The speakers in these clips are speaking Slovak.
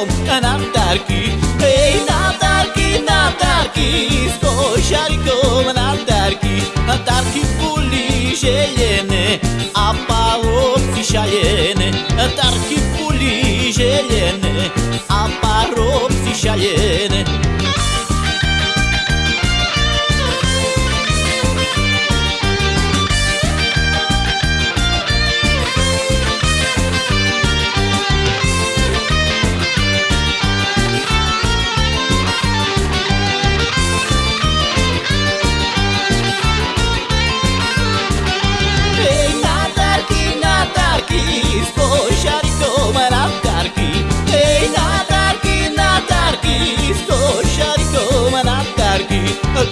eu anantarki Ey natarki natarki Stojariko anantarki Antarki puli jelene Apa opti şayene Antarki puli jelene Apa opti şayene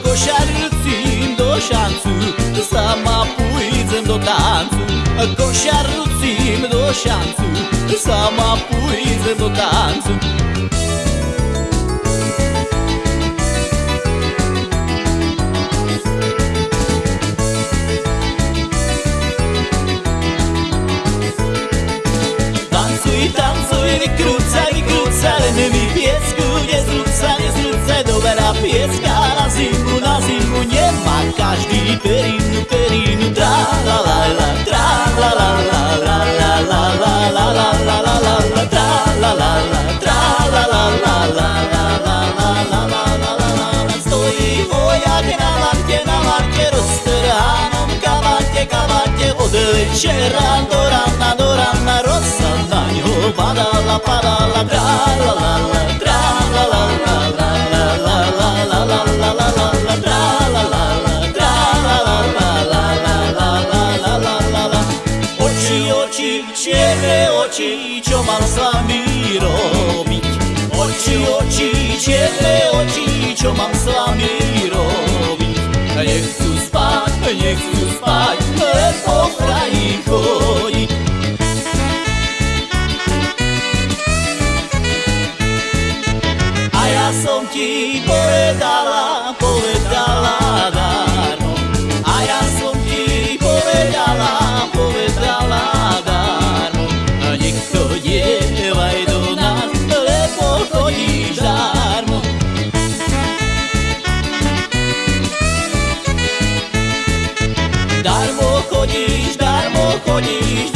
košarju cim do šancu Sama pujdzem do tancu Košarju cim do šancu Sama pujdzem do tancu Tancuj, tancuj, krucaj, krucaj, mi piesku nie zrzucaj, nie zrzucaj, dobra pieska každý perinu, perinu, tra la la la, tra la la la, la la la la, la la la la la la, tra la la la, tra la la la, la la la la la la la la la, stojí vojak na lante, na lante, roztrhanom kabate, kabate, od večera do rana, do rana, rosa na ňo padala, padala, tra la la la, tra la la la, la Oči, čierne oči, čo mám s vami robiť? Oči, oči, čierne oči, čo mám s vami robiť? Nechcú spať, nechcú spať, len po kraji chodiť. A ja som ti povedala, povedala darmo. A ja som ti povedala chodíš,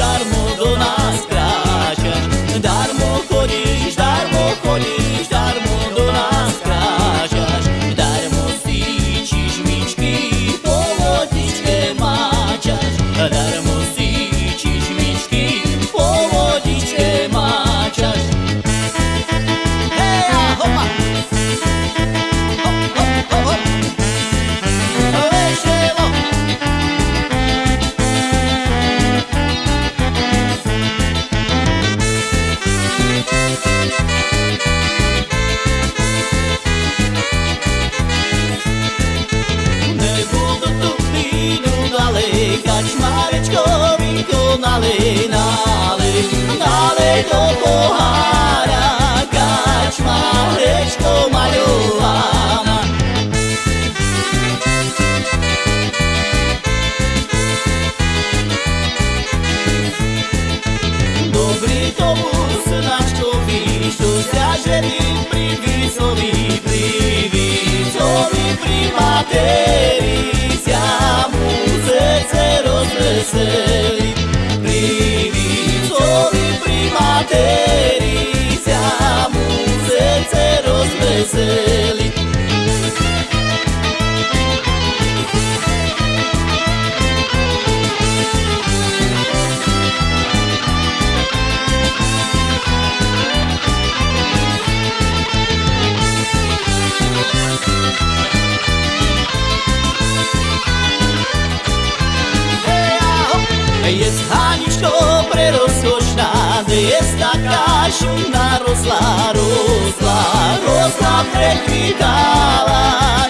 Kač Marečko vykonali náli, náli do pohára, Kač Marečko maľovaná. Dobrý tomu snačkovi, čo zťažený pri výcovi, pri výcovi, pri materii, זיי ריי Jest Haniczko prerozkoszna, jest taka zimna, rosła, rosła, rosła, przekwitała.